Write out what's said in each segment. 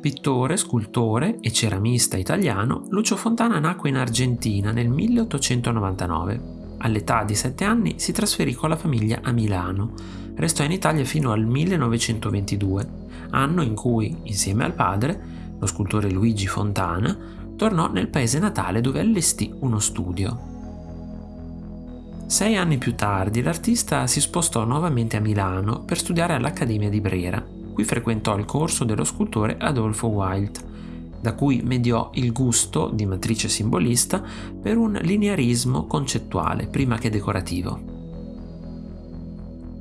pittore, scultore e ceramista italiano, Lucio Fontana nacque in Argentina nel 1899. All'età di 7 anni si trasferì con la famiglia a Milano. Restò in Italia fino al 1922, anno in cui, insieme al padre, lo scultore Luigi Fontana, tornò nel paese natale dove allestì uno studio. Sei anni più tardi l'artista si spostò nuovamente a Milano per studiare all'Accademia di Brera. Qui frequentò il corso dello scultore Adolfo Wild, da cui mediò il gusto, di matrice simbolista, per un linearismo concettuale prima che decorativo.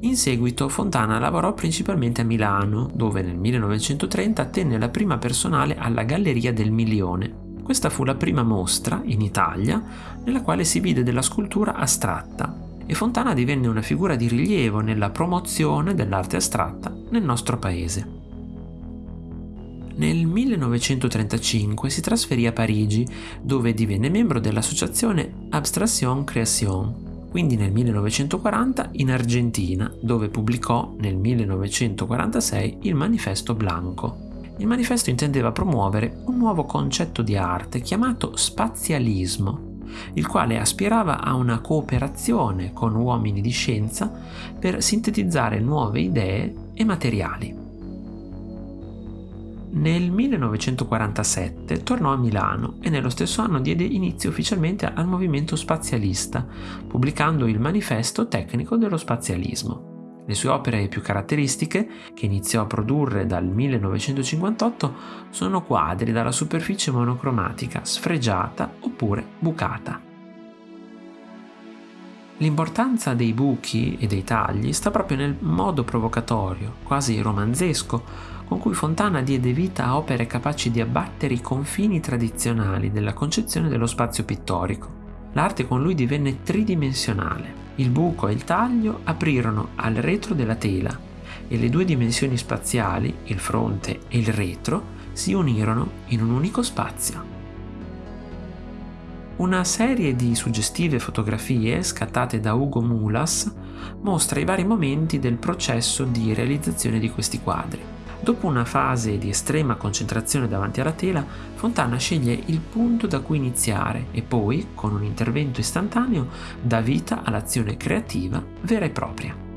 In seguito Fontana lavorò principalmente a Milano, dove nel 1930 tenne la prima personale alla Galleria del Milione, questa fu la prima mostra, in Italia, nella quale si vide della scultura astratta e Fontana divenne una figura di rilievo nella promozione dell'arte astratta nel nostro paese. Nel 1935 si trasferì a Parigi, dove divenne membro dell'associazione Abstraction Création, quindi nel 1940 in Argentina, dove pubblicò nel 1946 il Manifesto Blanco. Il manifesto intendeva promuovere un nuovo concetto di arte chiamato spazialismo, il quale aspirava a una cooperazione con uomini di scienza per sintetizzare nuove idee e materiali. Nel 1947 tornò a Milano e nello stesso anno diede inizio ufficialmente al movimento spazialista, pubblicando il Manifesto tecnico dello spazialismo. Le sue opere più caratteristiche, che iniziò a produrre dal 1958, sono quadri dalla superficie monocromatica, sfregiata oppure bucata. L'importanza dei buchi e dei tagli sta proprio nel modo provocatorio, quasi romanzesco, con cui Fontana diede vita a opere capaci di abbattere i confini tradizionali della concezione dello spazio pittorico. L'arte con lui divenne tridimensionale. Il buco e il taglio aprirono al retro della tela e le due dimensioni spaziali, il fronte e il retro, si unirono in un unico spazio. Una serie di suggestive fotografie scattate da Ugo Mulas mostra i vari momenti del processo di realizzazione di questi quadri. Dopo una fase di estrema concentrazione davanti alla tela, Fontana sceglie il punto da cui iniziare e poi, con un intervento istantaneo, dà vita all'azione creativa vera e propria.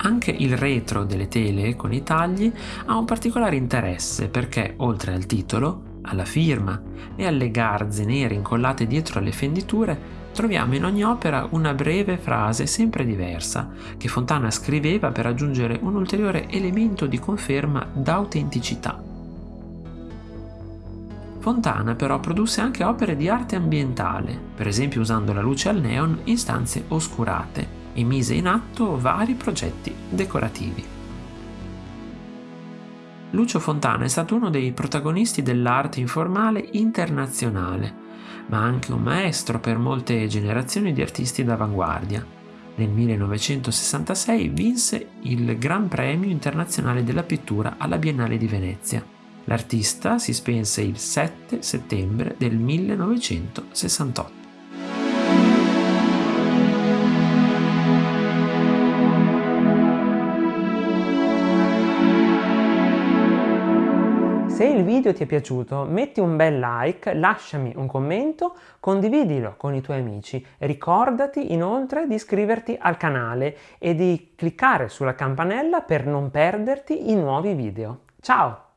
Anche il retro delle tele con i tagli ha un particolare interesse perché, oltre al titolo, alla firma e alle garze nere incollate dietro alle fenditure, troviamo in ogni opera una breve frase sempre diversa, che Fontana scriveva per aggiungere un ulteriore elemento di conferma d'autenticità. Fontana però produsse anche opere di arte ambientale, per esempio usando la luce al neon in stanze oscurate, e mise in atto vari progetti decorativi. Lucio Fontana è stato uno dei protagonisti dell'arte informale internazionale, ma anche un maestro per molte generazioni di artisti d'avanguardia. Nel 1966 vinse il Gran Premio internazionale della pittura alla Biennale di Venezia. L'artista si spense il 7 settembre del 1968. Se il video ti è piaciuto metti un bel like, lasciami un commento, condividilo con i tuoi amici. Ricordati inoltre di iscriverti al canale e di cliccare sulla campanella per non perderti i nuovi video. Ciao!